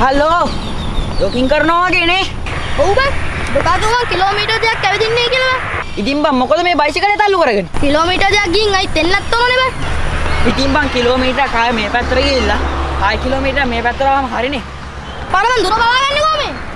Hello යොකින් කරනවා වගේනේ ඔව් බං දුකාතුම කිලෝමීටර් දෙකක් ඇවිදින්නේ කියලා. ඉතින් බං මොකද මේ බයිසිකලේ තල්ලු කරගෙන කිලෝමීටර් දෙකක් ගිහින් අයි තෙන්නත් ඕනේ බං. ඉතින් බං කිලෝමීටර් කාය මේ පැත්තට ගිහිල්ලා ආය කිලෝමීටර් මේ පැත්තට ආවම හරිනේ මන් දුර බලාගන්නේ කොහමද? බං